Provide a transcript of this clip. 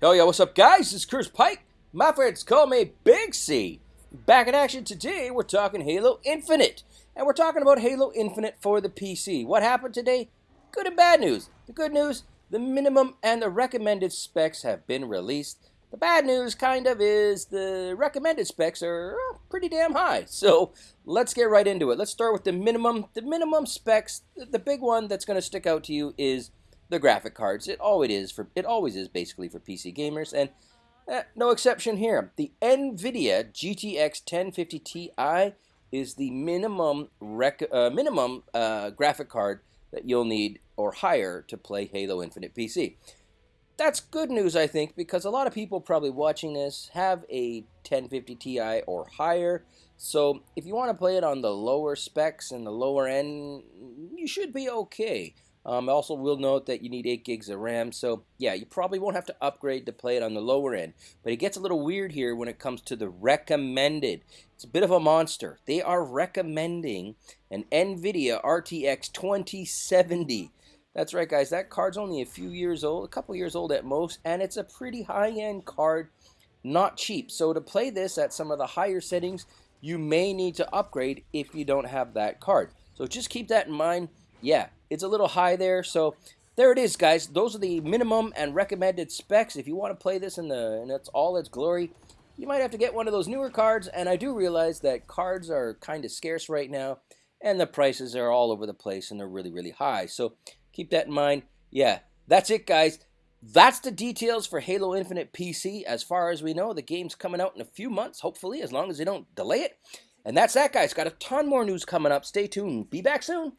Hell yeah, what's up, guys? This is Chris Pike. My friends call me Big C. Back in action today, we're talking Halo Infinite. And we're talking about Halo Infinite for the PC. What happened today? Good and bad news. The good news, the minimum and the recommended specs have been released. The bad news, kind of, is the recommended specs are uh, pretty damn high. So let's get right into it. Let's start with the minimum. The minimum specs, the big one that's going to stick out to you is the graphic cards. It always is for it always is basically for PC gamers, and eh, no exception here. The NVIDIA GTX 1050 Ti is the minimum rec, uh, minimum uh, graphic card that you'll need or higher to play Halo Infinite PC. That's good news, I think, because a lot of people probably watching this have a 1050 Ti or higher. So if you want to play it on the lower specs and the lower end, you should be okay. Um, also, will note that you need 8 gigs of RAM, so yeah, you probably won't have to upgrade to play it on the lower end. But it gets a little weird here when it comes to the recommended. It's a bit of a monster. They are recommending an NVIDIA RTX 2070. That's right, guys. That card's only a few years old, a couple years old at most, and it's a pretty high-end card, not cheap. So to play this at some of the higher settings, you may need to upgrade if you don't have that card. So just keep that in mind. Yeah, it's a little high there. So there it is, guys. Those are the minimum and recommended specs. If you want to play this in the and it's all its glory, you might have to get one of those newer cards. And I do realize that cards are kind of scarce right now, and the prices are all over the place and they're really, really high. So keep that in mind. Yeah, that's it, guys. That's the details for Halo Infinite PC. As far as we know, the game's coming out in a few months, hopefully, as long as they don't delay it. And that's that, guys. Got a ton more news coming up. Stay tuned. Be back soon.